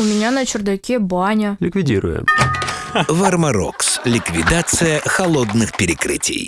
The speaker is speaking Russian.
У меня на чердаке баня. Ликвидируем. Вармарокс. Ликвидация холодных перекрытий.